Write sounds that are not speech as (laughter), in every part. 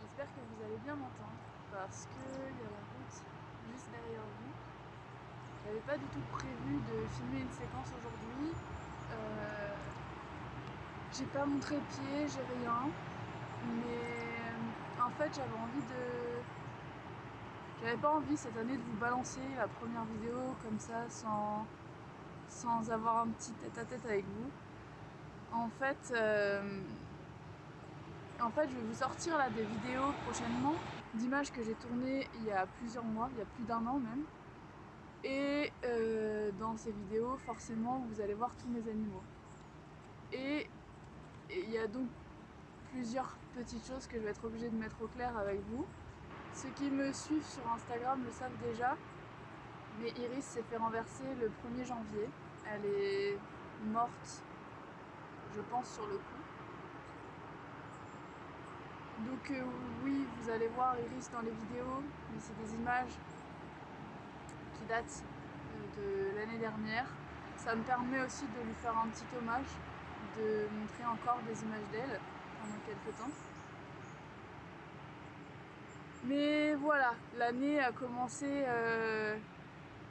J'espère que vous allez bien m'entendre parce qu'il y a la route juste derrière vous. J'avais pas du tout prévu de filmer une séquence aujourd'hui. Euh, j'ai pas montré pied, j'ai rien. Mais en fait j'avais envie de... J'avais pas envie cette année de vous balancer la première vidéo comme ça sans, sans avoir un petit tête à tête avec vous. En fait, euh, en fait, je vais vous sortir là des vidéos prochainement d'images que j'ai tournées il y a plusieurs mois, il y a plus d'un an même. Et euh, dans ces vidéos, forcément, vous allez voir tous mes animaux. Et il y a donc plusieurs petites choses que je vais être obligée de mettre au clair avec vous. Ceux qui me suivent sur Instagram le savent déjà, mais Iris s'est fait renverser le 1er janvier. Elle est morte je pense, sur le coup. Donc euh, oui, vous allez voir Iris dans les vidéos, mais c'est des images qui datent euh, de l'année dernière. Ça me permet aussi de lui faire un petit hommage, de montrer encore des images d'elle pendant quelques temps. Mais voilà, l'année a commencé euh,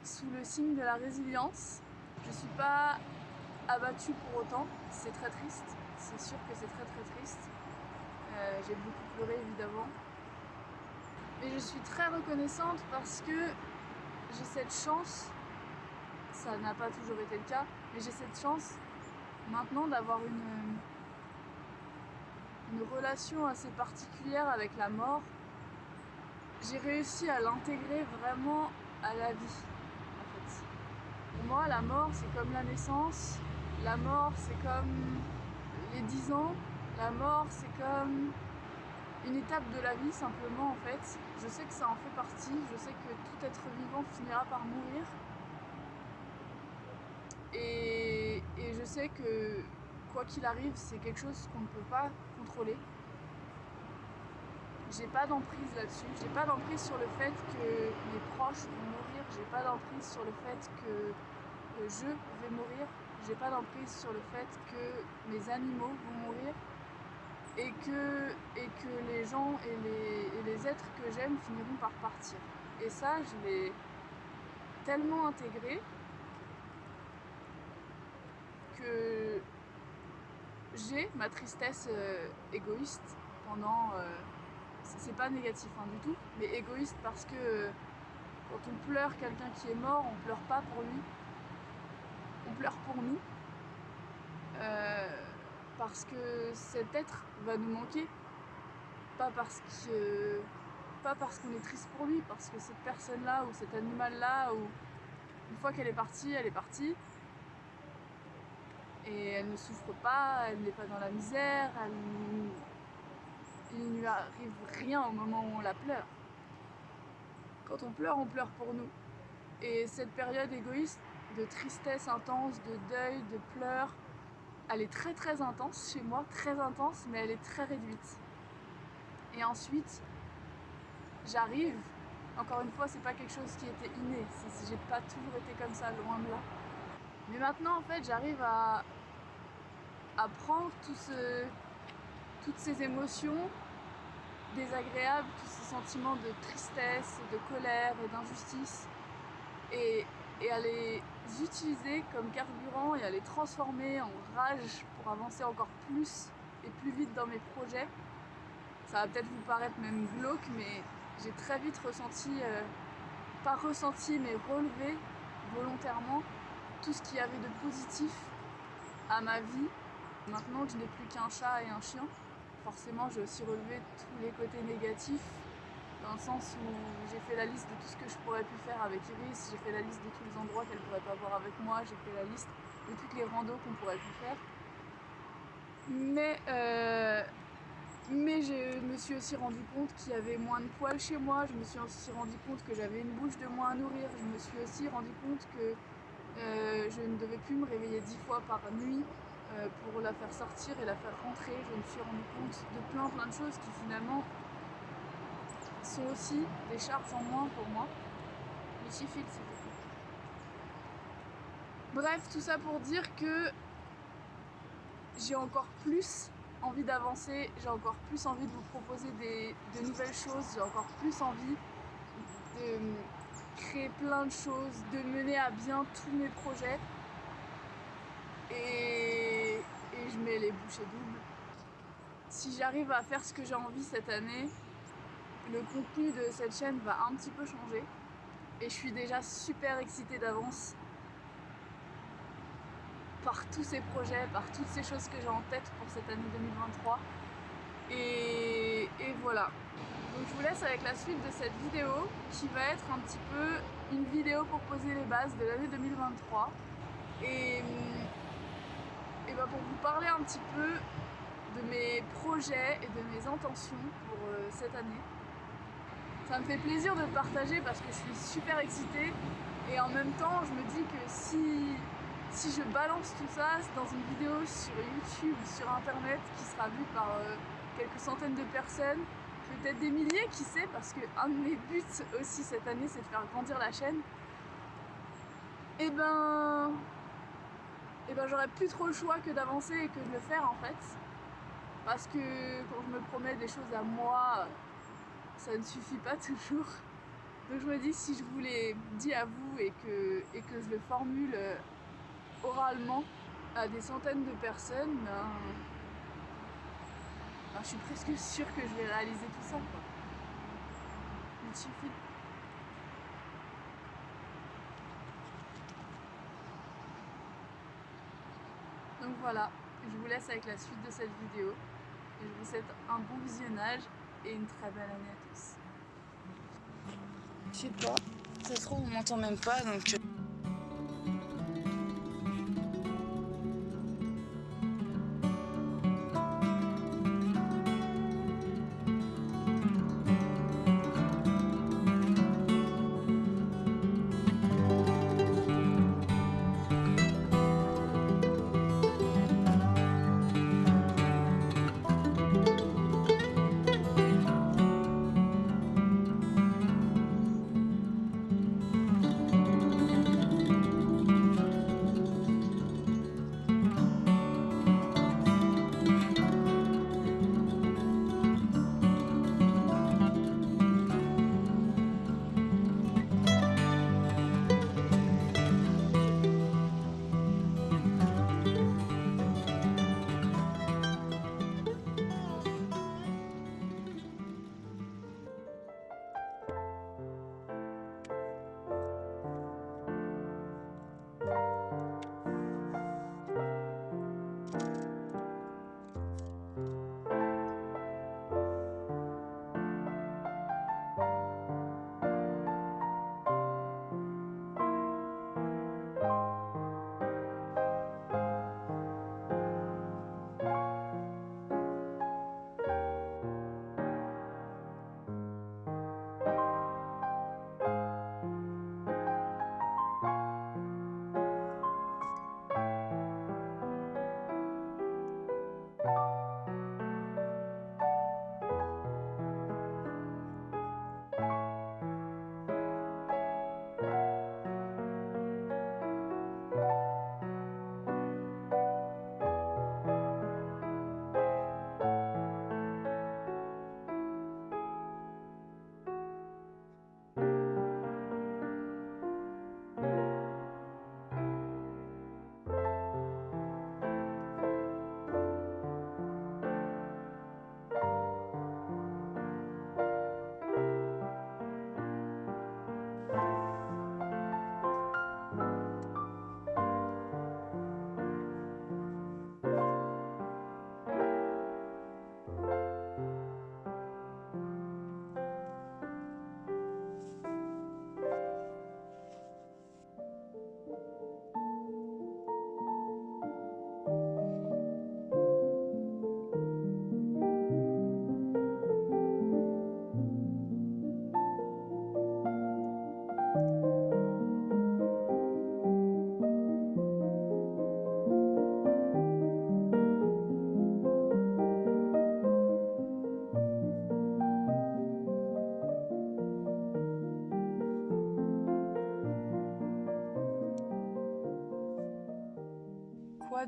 sous le signe de la résilience. Je suis pas abattu pour autant, c'est très triste, c'est sûr que c'est très très triste. Euh, j'ai beaucoup pleuré évidemment. Mais je suis très reconnaissante parce que j'ai cette chance, ça n'a pas toujours été le cas, mais j'ai cette chance maintenant d'avoir une, une relation assez particulière avec la mort. J'ai réussi à l'intégrer vraiment à la vie. Pour moi, la mort, c'est comme la naissance, la mort, c'est comme les 10 ans. La mort, c'est comme une étape de la vie simplement en fait. Je sais que ça en fait partie. Je sais que tout être vivant finira par mourir. Et, je sais que quoi qu'il arrive, c'est quelque chose qu'on ne peut pas contrôler. J'ai pas d'emprise là-dessus. J'ai pas d'emprise sur le fait que mes proches vont mourir. J'ai pas d'emprise sur le fait que je vais mourir j'ai pas d'emprise sur le fait que mes animaux vont mourir et que, et que les gens et les, et les êtres que j'aime finiront par partir. Et ça, je l'ai tellement intégré que j'ai ma tristesse euh, égoïste pendant... Euh, c'est pas négatif hein, du tout, mais égoïste parce que quand on pleure quelqu'un qui est mort, on pleure pas pour lui, on pleure pour nous. Euh, parce que cet être va nous manquer. Pas parce qu'on est triste pour lui, parce que cette personne-là ou cet animal-là, une fois qu'elle est partie, elle est partie. Et elle ne souffre pas, elle n'est pas dans la misère, il ne lui arrive rien au moment où on la pleure. Quand on pleure, on pleure pour nous. Et cette période égoïste de tristesse intense, de deuil, de pleurs. Elle est très très intense chez moi, très intense, mais elle est très réduite. Et ensuite, j'arrive, encore une fois, c'est pas quelque chose qui était inné, j'ai pas toujours été comme ça, loin de là. Mais maintenant, en fait, j'arrive à, prendre toutes ces émotions désagréables, tous ces sentiments de tristesse, de colère et d'injustice, et et à les utiliser comme carburant et à les transformer en rage pour avancer encore plus et plus vite dans mes projets. Ça va peut-être vous paraître même glauque, mais j'ai très vite ressenti, euh, pas ressenti, mais relevé volontairement tout ce qu'il y avait de positif à ma vie. Maintenant que je n'ai plus qu'un chat et un chien, forcément j'ai aussi relevé tous les côtés négatifs dans le sens où j'ai fait la liste de tout ce que je pourrais plus faire avec Iris, j'ai fait la liste de tous les endroits qu'elle pourrait pas voir avec moi, j'ai fait la liste de toutes les randos qu'on pourrait plus faire. Mais, euh, mais je me suis aussi rendu compte qu'il y avait moins de poils chez moi, je me suis aussi rendu compte que j'avais une bouche de moins à nourrir, je me suis aussi rendu compte que euh, je ne devais plus me réveiller dix fois par nuit euh, pour la faire sortir et la faire rentrer. Je me suis rendu compte de plein plein de choses qui finalement sont aussi des charges en moins pour moi. Les chiffres, s'il vous Bref, tout ça pour dire que j'ai encore plus envie d'avancer, j'ai encore plus envie de vous proposer des, de nouvelles choses, j'ai encore plus envie de créer plein de choses, de mener à bien tous mes projets. Et, et je mets les bouchées doubles. Si j'arrive à faire ce que j'ai envie cette année, le contenu de cette chaîne va un petit peu changer. Et je suis déjà super excitée d'avance par tous ces projets, par toutes ces choses que j'ai en tête pour cette année 2023. Et, voilà. Donc je vous laisse avec la suite de cette vidéo qui va être un petit peu une vidéo pour poser les bases de l'année 2023. Et, bah pour vous parler un petit peu de mes projets et de mes intentions pour euh, cette année. Ça me fait plaisir de partager parce que je suis super excitée et en même temps je me dis que si, si je balance tout ça dans une vidéo sur YouTube ou sur internet qui sera vue par euh, quelques centaines de personnes, peut-être des milliers, qui sait, parce que un de mes buts aussi cette année c'est de faire grandir la chaîne, et eh ben, et eh ben j'aurais plus trop le choix que d'avancer et que de le faire en fait. Parce que quand je me promets des choses à moi, ça ne suffit pas toujours. Donc je me dis si je vous l'ai dit à vous et que, et que je le formule euh, oralement à des centaines de personnes, ben, ben, je suis presque sûre que je vais réaliser tout ça. Quoi. Il suffit. Donc voilà, je vous laisse avec la suite de cette vidéo et je vous souhaite un bon visionnage et une très belle année à tous. Je sais pas, ça se trouve on m'entend même pas donc...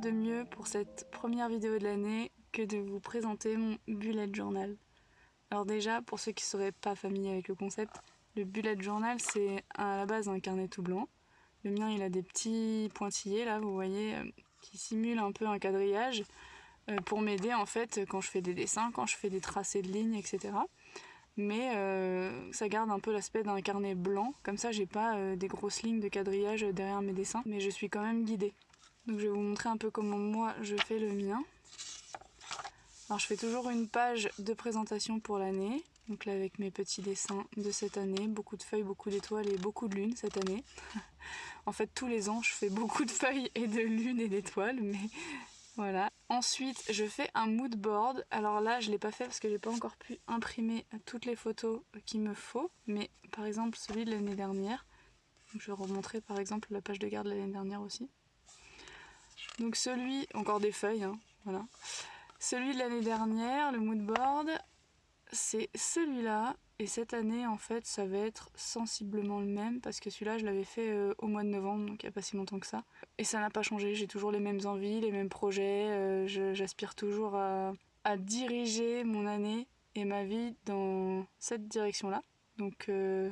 de mieux pour cette première vidéo de l'année que de vous présenter mon bullet journal. Alors déjà, pour ceux qui ne seraient pas familiers avec le concept, le bullet journal c'est à la base un carnet tout blanc. Le mien il a des petits pointillés là, vous voyez, euh, qui simulent un peu un quadrillage euh, pour m'aider en fait quand je fais des dessins, quand je fais des tracés de lignes, etc. Mais euh, ça garde un peu l'aspect d'un carnet blanc, comme ça j'ai pas des grosses lignes de quadrillage derrière mes dessins, mais je suis quand même guidée. Donc je vais vous montrer un peu comment moi je fais le mien. Alors je fais toujours une page de présentation pour l'année. Donc avec mes petits dessins de cette année, beaucoup de feuilles, beaucoup d'étoiles et beaucoup de lunes cette année. (laughs) en fait tous les ans je fais beaucoup de feuilles et de lunes et d'étoiles, mais (laughs) voilà. Ensuite je fais un mood board. Alors là je ne l'ai pas fait parce que j'ai pas encore pu imprimer toutes les photos qu'il me faut. Mais par exemple celui de l'année dernière. je vais remontrer par exemple la page de garde de l'année dernière aussi. Donc celui, encore des feuilles, hein, voilà. Celui de l'année dernière, le mood board, c'est celui-là. Et cette année, en fait, ça va être sensiblement le même parce que celui-là, je l'avais fait euh, au mois de novembre, donc il n'y a pas si longtemps que ça. Et ça n'a pas changé, j'ai toujours les mêmes envies, les mêmes projets. Euh, j'aspire toujours à, diriger mon année et ma vie dans cette direction-là. Donc euh,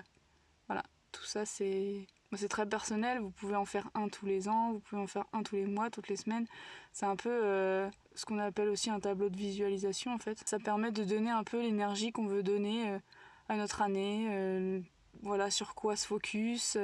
voilà, tout ça, c'est c'est très personnel, vous pouvez en faire un tous les ans, vous pouvez en faire un tous les mois, toutes les semaines. C'est un peu euh, ce qu'on appelle aussi un tableau de visualisation en fait. Ça permet de donner un peu l'énergie qu'on veut donner euh, à notre année, euh, voilà sur quoi se focus.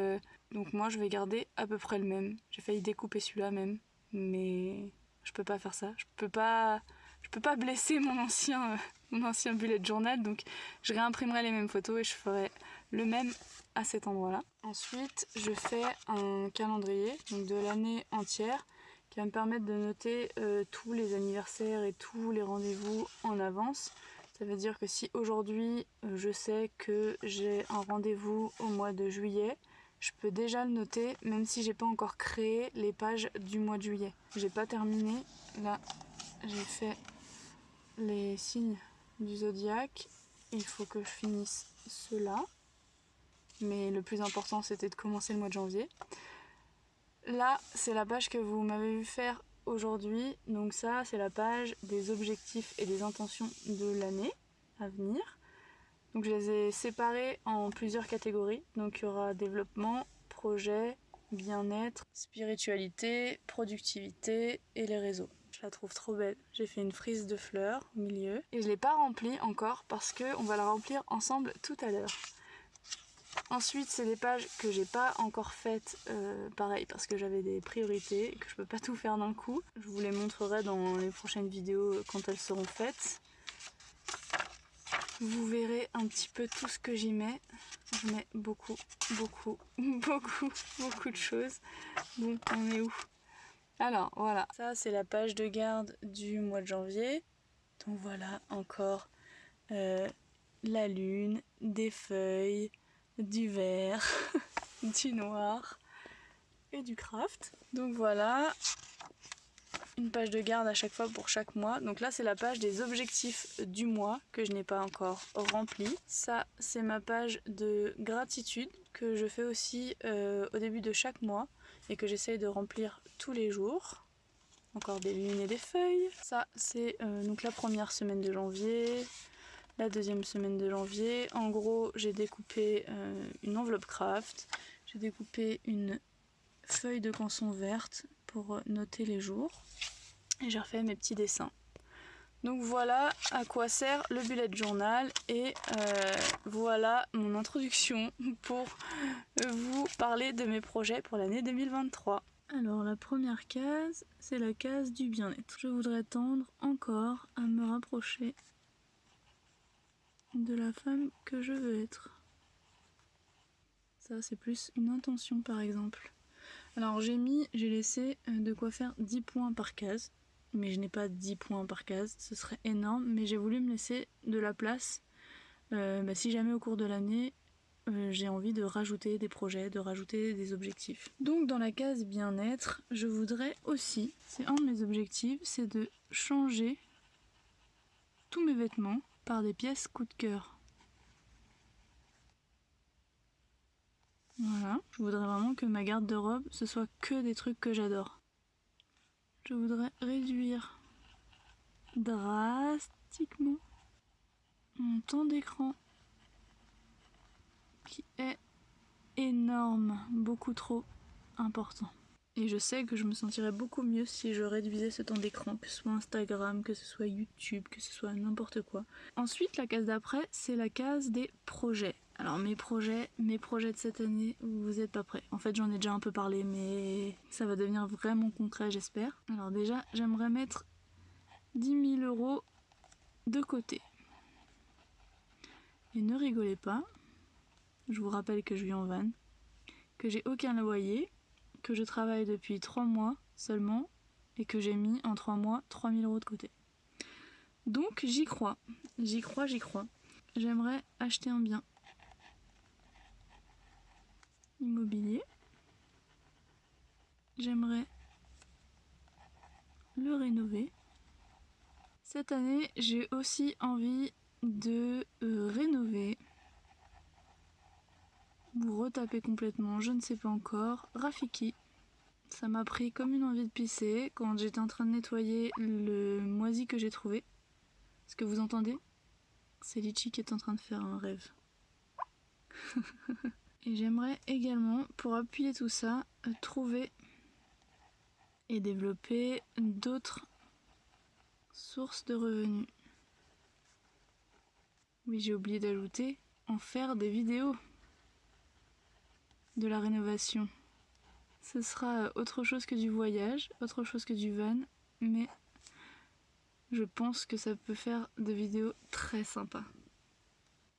Donc moi je vais garder à peu près le même. J'ai failli découper celui-là même, mais je peux pas faire ça. Je peux pas, je peux pas blesser mon ancien, mon ancien bullet journal, donc je réimprimerai les mêmes photos et je ferai le même à cet endroit-là. Ensuite, je fais un calendrier donc de l'année entière qui va me permettre de noter euh, tous les anniversaires et tous les rendez-vous en avance. Ça veut dire que si aujourd'hui euh, je sais que j'ai un rendez-vous au mois de juillet, je peux déjà le noter même si j'ai pas encore créé les pages du mois de juillet. J'ai pas terminé. Là, j'ai fait les signes du zodiaque. Il faut que je finisse cela mais le plus important c'était de commencer le mois de janvier. Là, c'est la page que vous m'avez vu faire aujourd'hui. Donc ça, c'est la page des objectifs et des intentions de l'année à venir. Donc je les ai séparés en plusieurs catégories. Donc il y aura développement, projet, bien-être, spiritualité, productivité et les réseaux. Je la trouve trop belle. J'ai fait une frise de fleurs au milieu. Et je ne l'ai pas remplie encore parce qu'on va la remplir ensemble tout à l'heure. Ensuite, c'est des pages que j'ai pas encore faites, euh, pareil, parce que j'avais des priorités et que je peux pas tout faire d'un coup. Je vous les montrerai dans les prochaines vidéos quand elles seront faites. Vous verrez un petit peu tout ce que j'y mets. Je mets beaucoup, beaucoup, (laughs) beaucoup, beaucoup de choses. Bon, on est où? Alors, voilà. Ça, c'est la page de garde du mois de janvier. Donc voilà, encore euh, la lune, des feuilles, du vert, (laughs) du noir et du craft. Donc voilà, une page de garde à chaque fois pour chaque mois. Donc là c'est la page des objectifs du mois que je n'ai pas encore rempli. Ça c'est ma page de gratitude que je fais aussi euh, au début de chaque mois et que j'essaye de remplir tous les jours. Encore des lunes et des feuilles. Ça c'est euh, donc la première semaine de janvier la deuxième semaine de janvier. En gros, j'ai découpé euh, une enveloppe craft, j'ai découpé une feuille de canson verte pour noter les jours et j'ai refait mes petits dessins. Donc voilà à quoi sert le bullet journal et euh, voilà mon introduction (laughs) pour vous parler de mes projets pour l'année 2023. Alors la première case, c'est la case du bien-être. Je voudrais tendre encore à me rapprocher de la femme que je veux être. Ça, c'est plus une intention par exemple. Alors j'ai mis, j'ai laissé euh, de quoi faire 10 points par case. Mais je n'ai pas 10 points par case, ce serait énorme. Mais j'ai voulu me laisser de la place. Euh, bah, si jamais au cours de l'année, euh, j'ai envie de rajouter des projets, de rajouter des objectifs. Donc dans la case bien-être, je voudrais aussi, c'est un de mes objectifs, c'est de changer tous mes vêtements par des pièces coup de cœur. Voilà, je voudrais vraiment que ma garde de robe ce soit que des trucs que j'adore. Je voudrais réduire drastiquement mon temps d'écran qui est énorme, beaucoup trop important. Et je sais que je me sentirais beaucoup mieux si je réduisais ce temps d'écran, que ce soit Instagram, que ce soit YouTube, que ce soit n'importe quoi. Ensuite, la case d'après, c'est la case des projets. Alors mes projets, mes projets de cette année, vous êtes pas prêts. En fait, j'en ai déjà un peu parlé, mais ça va devenir vraiment concret, j'espère. Alors déjà, j'aimerais mettre 10 000 euros de côté. Et ne rigolez pas, je vous rappelle que je vis en van, que j'ai aucun loyer, que je travaille depuis 3 mois seulement et que j'ai mis en 3 mois 3000 euros de côté. Donc j'y crois, j'y crois, j'y crois. J'aimerais acheter un bien immobilier. J'aimerais le rénover. Cette année, j'ai aussi envie de euh, rénover vous retaper complètement, je ne sais pas encore. Rafiki. Ça m'a pris comme une envie de pisser quand j'étais en train de nettoyer le moisi que j'ai trouvé. Ce que vous entendez? C'est Litchi qui est en train de faire un rêve. (laughs) et j'aimerais également, pour appuyer tout ça, euh, trouver et développer d'autres sources de revenus. Oui, j'ai oublié d'ajouter en faire des vidéos de la rénovation. Ce sera autre chose que du voyage, autre chose que du van, mais je pense que ça peut faire des vidéos très sympas.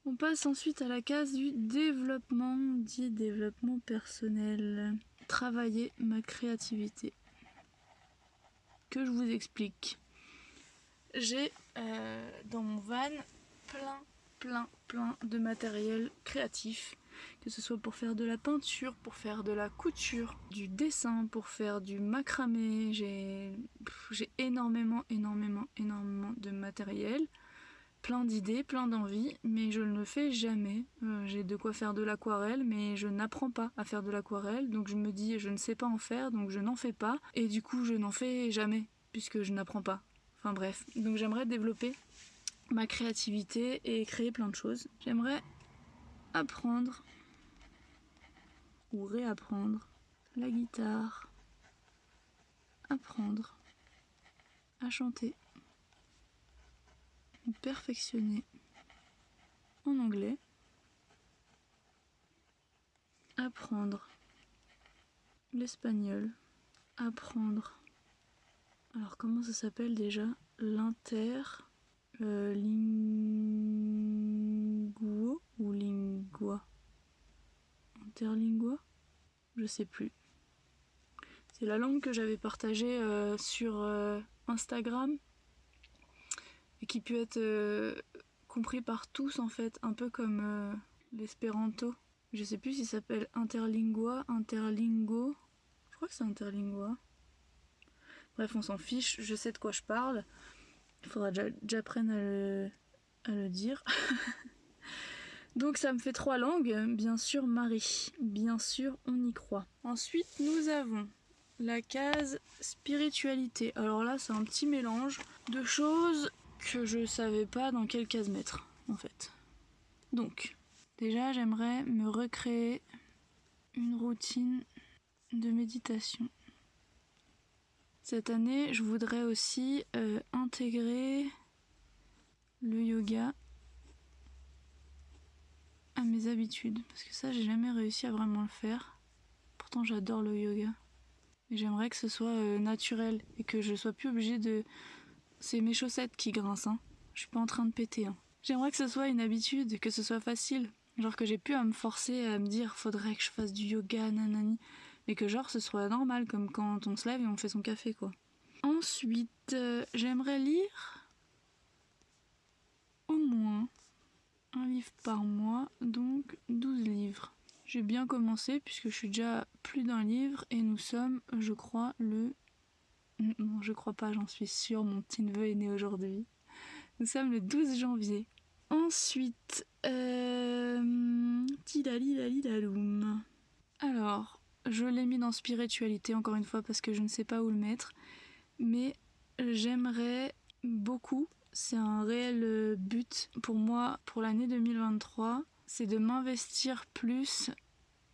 On passe ensuite à la case du développement, dit développement personnel. Travailler ma créativité. Que je vous explique. J'ai euh, dans mon van plein, plein, plein de matériel créatif que ce soit pour faire de la peinture, pour faire de la couture, du dessin, pour faire du macramé. J'ai énormément, énormément, énormément de matériel, plein d'idées, plein d'envies, mais je ne le fais jamais. Euh, j'ai de quoi faire de l'aquarelle, mais je n'apprends pas à faire de l'aquarelle, donc je me dis je ne sais pas en faire, donc je n'en fais pas, et du coup je n'en fais jamais, puisque je n'apprends pas. Enfin bref, donc j'aimerais développer ma créativité et créer plein de choses. J'aimerais apprendre ou réapprendre la guitare, apprendre à chanter, perfectionner en anglais, apprendre l'espagnol, apprendre. Alors comment ça s'appelle déjà? L'inter euh, ou lingua? Interlingua? Je sais plus. C'est la langue que j'avais partagée euh, sur euh, Instagram et qui peut être euh, compris par tous en fait, un peu comme l'espéranto. Je sais plus s'il s'appelle interlingua, interlingo. Je crois que c'est interlingua. Bref, on s'en fiche, je sais de quoi je parle. Il faudra que j'apprenne à le dire. (laughs) Donc ça me fait trois langues, bien sûr Marie, bien sûr on y croit. Ensuite nous avons la case spiritualité. Alors là c'est un petit mélange de choses que je savais pas dans quelle case mettre en fait. Donc déjà j'aimerais me recréer une routine de méditation. Cette année je voudrais aussi euh, intégrer le yoga à mes habitudes. Parce que ça, j'ai jamais réussi à vraiment le faire. Pourtant, j'adore le yoga. Mais j'aimerais que ce soit euh, naturel et que je sois plus obligée de. C'est mes chaussettes qui grincent, hein. Je suis pas en train de péter, hein. J'aimerais que ce soit une habitude, que ce soit facile. Genre que j'ai pu à me forcer à me dire faudrait que je fasse du yoga, nanani. Mais que genre ce soit normal, comme quand on se lève et on fait son café, quoi. Ensuite, euh, j'aimerais lire au moins un livre par mois, donc 12 livres. J'ai bien commencé puisque je suis déjà plus d'un livre et nous sommes, je crois, le... Non, je crois pas, j'en suis sûre, mon petit neveu est né aujourd'hui. Nous sommes le 12 janvier. Ensuite, euh... Alors, je l'ai mis dans spiritualité encore une fois parce que je ne sais pas où le mettre. Mais j'aimerais beaucoup. C'est un réel euh, but pour moi pour l'année 2023. C'est de m'investir plus,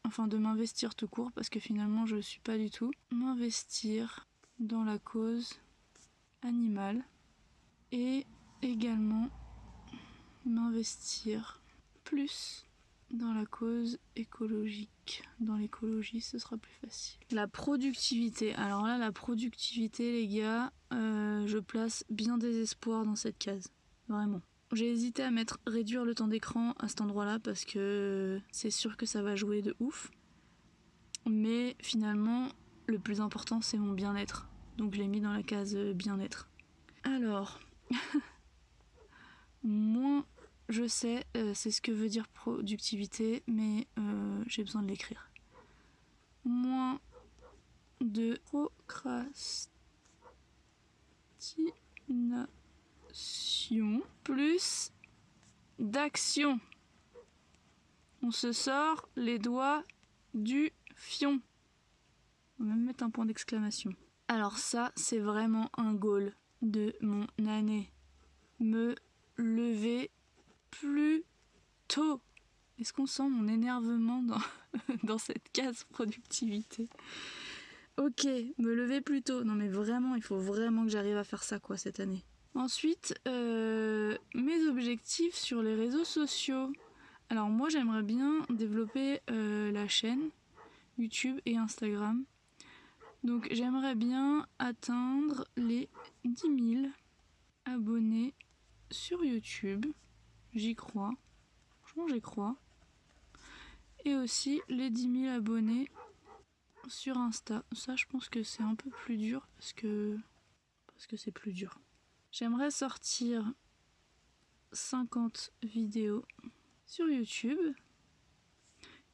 enfin de m'investir tout court parce que finalement je ne suis pas du tout. M'investir dans la cause animale et également m'investir plus dans la cause écologique. Dans l'écologie, ce sera plus facile. La productivité. Alors là, la productivité, les gars, euh, je place bien des espoirs dans cette case. Vraiment. J'ai hésité à mettre réduire le temps d'écran à cet endroit-là parce que c'est sûr que ça va jouer de ouf. Mais finalement, le plus important, c'est mon bien-être. Donc je l'ai mis dans la case bien-être. Alors, (laughs) moins je sais, euh, c'est ce que veut dire productivité, mais euh, j'ai besoin de l'écrire. Moins de procrastination, plus d'action. On se sort les doigts du fion. On va même mettre un point d'exclamation. Alors ça, c'est vraiment un goal de mon année. Me lever plus tôt. Est-ce qu'on sent mon énervement (laughs) dans, cette case productivité? Ok, me lever plus tôt. Non mais vraiment, il faut vraiment que j'arrive à faire ça quoi cette année. Ensuite, euh, mes objectifs sur les réseaux sociaux. Alors moi j'aimerais bien développer euh, la chaîne YouTube et Instagram. Donc j'aimerais bien atteindre les 10 000 abonnés sur YouTube. J'y crois. Franchement, j'y crois. Et aussi les 10 000 abonnés sur Insta. Ça, je pense que c'est un peu plus dur parce que parce que c'est plus dur. J'aimerais sortir 50 vidéos sur YouTube.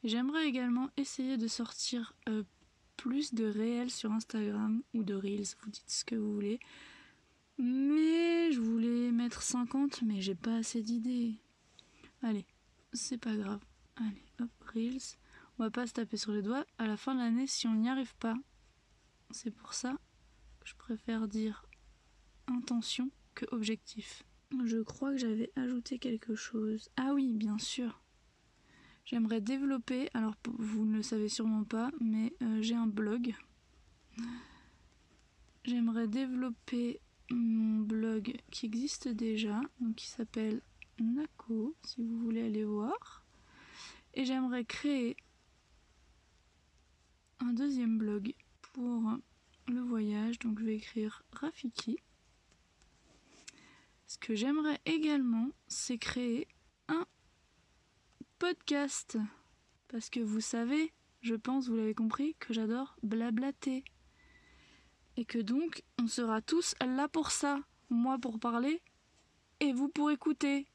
J'aimerais également essayer de sortir euh, plus de réels sur Instagram ou de Reels, vous dites ce que vous voulez. Mais je voulais mettre 50, mais j'ai pas assez d'idées. Allez, c'est pas grave. Allez, hop, Reels. On va pas se taper sur les doigts à la fin de l'année si on n'y arrive pas. C'est pour ça que je préfère dire intention que objectif. Je crois que j'avais ajouté quelque chose. Ah oui, bien sûr. J'aimerais développer, alors vous ne le savez sûrement pas, mais euh, j'ai un blog. J'aimerais développer mon blog qui existe déjà, donc qui s'appelle Nako, si vous voulez aller voir. Et j'aimerais créer un deuxième blog pour le voyage, donc je vais écrire Rafiki. Ce que j'aimerais également, c'est créer podcast. Parce que vous savez, je pense, vous l'avez compris, que j'adore blablater et que donc on sera tous là pour ça, moi pour parler et vous pour écouter.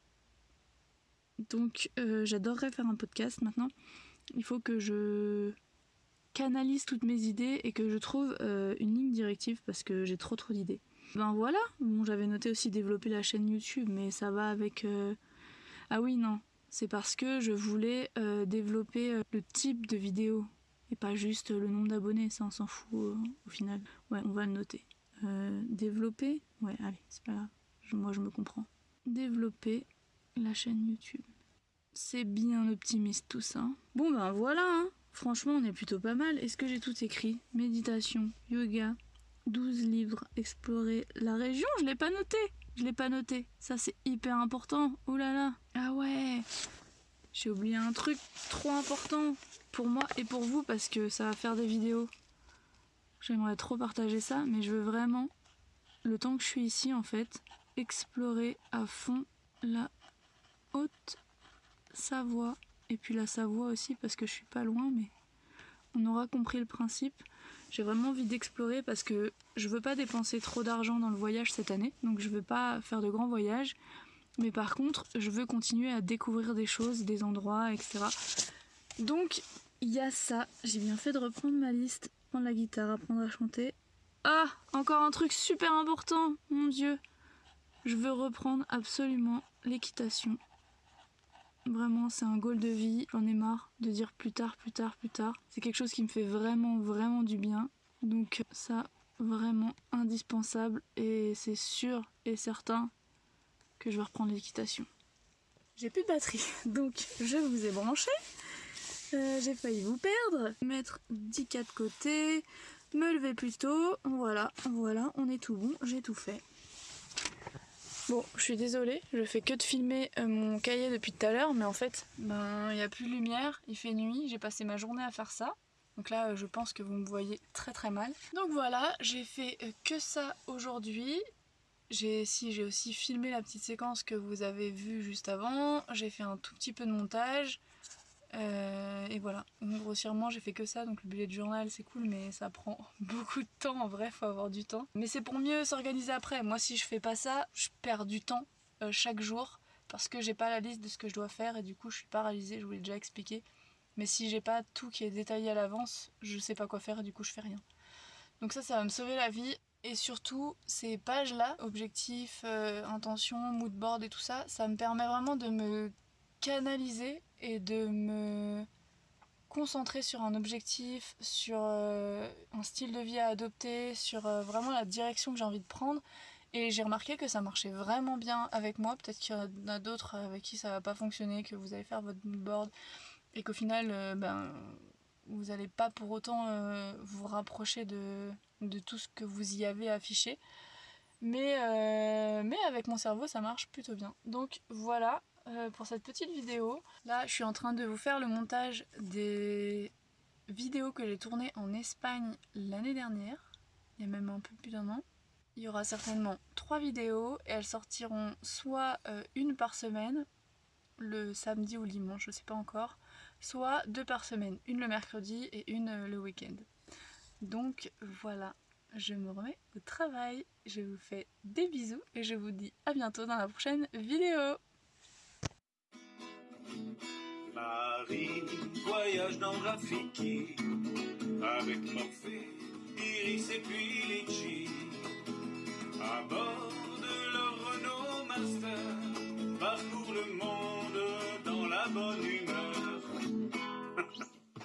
Donc euh, j'adorerais faire un podcast maintenant. Il faut que je canalise toutes mes idées et que je trouve euh, une ligne directive parce que j'ai trop trop d'idées. Ben voilà, bon j'avais noté aussi développer la chaîne YouTube mais ça va avec... Euh, ah oui non, c'est parce que je voulais développer le type de vidéo et pas juste le nombre d'abonnés, ça on s'en fout euh, au final. Ouais, on va le noter. Euh, développer, ouais, allez, c'est pas grave, moi je me comprends. Développer la chaîne YouTube. C'est bien optimiste tout ça. Bon ben voilà, hein. franchement on est plutôt pas mal. Est-ce que j'ai tout écrit? Méditation, yoga, 12 livres, explorer la région, je l'ai pas noté. Je l'ai pas noté. Ça c'est hyper important. Oh là là. Ah ouais. J'ai oublié un truc trop important pour moi et pour vous parce que ça va faire des vidéos. J'aimerais trop partager ça, mais je veux vraiment, le temps que je suis ici en fait, explorer à fond la haute Savoie et puis la Savoie aussi parce que je suis pas loin, mais on aura compris le principe. J'ai vraiment envie d'explorer parce que je veux pas dépenser trop d'argent dans le voyage cette année, donc je veux pas faire de grands voyages. Mais par contre, je veux continuer à découvrir des choses, des endroits, etc. Donc, il y a ça. J'ai bien fait de reprendre ma liste, prendre la guitare, apprendre à chanter. Ah, encore un truc super important, mon dieu. Je veux reprendre absolument l'équitation. Vraiment, c'est un goal de vie. J'en ai marre de dire plus tard, plus tard, plus tard. C'est quelque chose qui me fait vraiment, vraiment du bien. Donc ça, vraiment indispensable et c'est sûr et certain que je vais reprendre l'équitation. J'ai plus de batterie, (laughs) donc je vous ai branché. Euh, j'ai failli vous perdre. Mettre 10K de côté, me lever plus tôt. Voilà, voilà, on est tout bon, j'ai tout fait. Bon, je suis désolée, je fais que de filmer euh, mon cahier depuis tout à l'heure, mais en fait, ben, il n'y a plus de lumière, il fait nuit, j'ai passé ma journée à faire ça. Donc là, euh, je pense que vous me voyez très très mal. Donc voilà, j'ai fait euh, que ça aujourd'hui. J'ai si, j'ai aussi filmé la petite séquence que vous avez vue juste avant. J'ai fait un tout petit peu de montage. Euh, et voilà, grossièrement j'ai fait que ça, donc le bullet journal c'est cool mais ça prend (laughs) beaucoup de temps en vrai, faut avoir du temps. Mais c'est pour mieux s'organiser après, moi si je fais pas ça, je perds du temps euh, chaque jour parce que j'ai pas la liste de ce que je dois faire et du coup je suis paralysée, je vous l'ai déjà expliqué. Mais si j'ai pas tout qui est détaillé à l'avance, je sais pas quoi faire et du coup je fais rien. Donc ça, ça va me sauver la vie. Et surtout, ces pages-là, objectifs, euh, intention, moodboard et tout ça, ça me permet vraiment de me canaliser et de me concentrer sur un objectif, sur euh, un style de vie à adopter, sur euh, vraiment la direction que j'ai envie de prendre. Et j'ai remarqué que ça marchait vraiment bien avec moi. Peut-être qu'il y en a d'autres avec qui ça va pas fonctionner, que vous allez faire votre moodboard et qu'au final, euh, ben, vous n'allez pas pour autant vous rapprocher de, de, tout ce que vous y avez affiché. Mais, mais avec mon cerveau, ça marche plutôt bien. Donc voilà, euh, pour cette petite vidéo. Là, je suis en train de vous faire le montage des vidéos que j'ai tournées en Espagne l'année dernière. Il y a même un peu plus d'un an. Il y aura certainement trois vidéos et elles sortiront soit euh, une par semaine, le samedi ou le dimanche, je sais pas encore, soit deux par semaine, une le mercredi et une euh, le week-end. Donc voilà, je me remets au travail, je vous fais des bisous et je vous dis à bientôt dans la prochaine vidéo Marie voyage dans Rafiki avec Morphée, Iris et puis Litchi. À bord de leur Renault Master, parcourt le monde dans la bonne humeur.